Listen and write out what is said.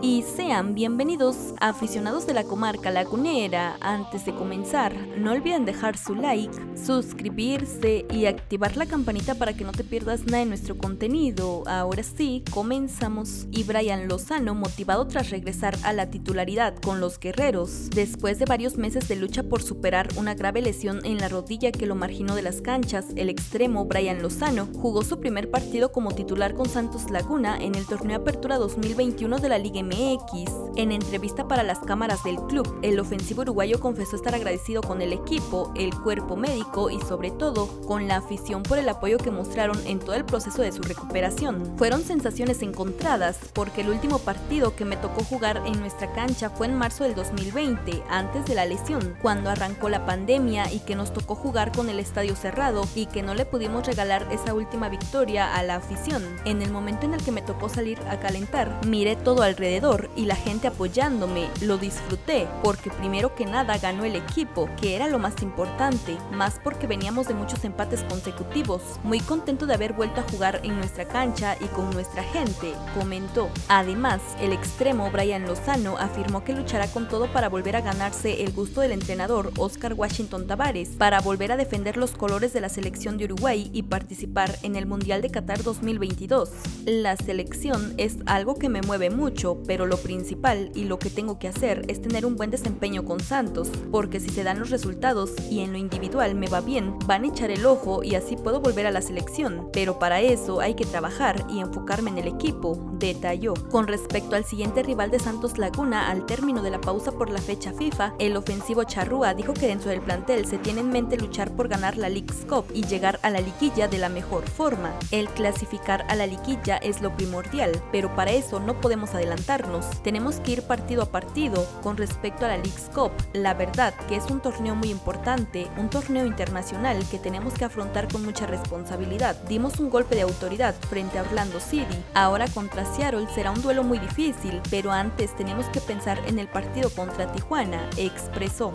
y sean bienvenidos aficionados de la comarca lagunera. Antes de comenzar, no olviden dejar su like, suscribirse y activar la campanita para que no te pierdas nada de nuestro contenido. Ahora sí, comenzamos. Y Brian Lozano, motivado tras regresar a la titularidad con los guerreros, después de varios meses de lucha por superar una grave lesión en la rodilla que lo marginó de las canchas, el extremo Brian Lozano jugó su primer partido como titular con Santos Laguna en el torneo Apertura 2021 de la Liga en entrevista para las cámaras del club, el ofensivo uruguayo confesó estar agradecido con el equipo, el cuerpo médico y sobre todo con la afición por el apoyo que mostraron en todo el proceso de su recuperación. Fueron sensaciones encontradas porque el último partido que me tocó jugar en nuestra cancha fue en marzo del 2020, antes de la lesión, cuando arrancó la pandemia y que nos tocó jugar con el estadio cerrado y que no le pudimos regalar esa última victoria a la afición. En el momento en el que me tocó salir a calentar, miré todo alrededor y la gente apoyándome, lo disfruté porque primero que nada ganó el equipo, que era lo más importante, más porque veníamos de muchos empates consecutivos. Muy contento de haber vuelto a jugar en nuestra cancha y con nuestra gente, comentó. Además, el extremo Brian Lozano afirmó que luchará con todo para volver a ganarse el gusto del entrenador Oscar Washington Tavares, para volver a defender los colores de la selección de Uruguay y participar en el Mundial de Qatar 2022. La selección es algo que me mueve mucho, pero lo principal y lo que tengo que hacer es tener un buen desempeño con Santos, porque si se dan los resultados y en lo individual me va bien, van a echar el ojo y así puedo volver a la selección, pero para eso hay que trabajar y enfocarme en el equipo, detalló. Con respecto al siguiente rival de Santos Laguna, al término de la pausa por la fecha FIFA, el ofensivo Charrúa dijo que dentro del plantel se tiene en mente luchar por ganar la League's Cup y llegar a la liguilla de la mejor forma. El clasificar a la liguilla es lo primordial, pero para eso no podemos adelantar tenemos que ir partido a partido con respecto a la League's Cup. La verdad que es un torneo muy importante, un torneo internacional que tenemos que afrontar con mucha responsabilidad. Dimos un golpe de autoridad frente a Orlando City. Ahora contra Seattle será un duelo muy difícil, pero antes tenemos que pensar en el partido contra Tijuana, expresó.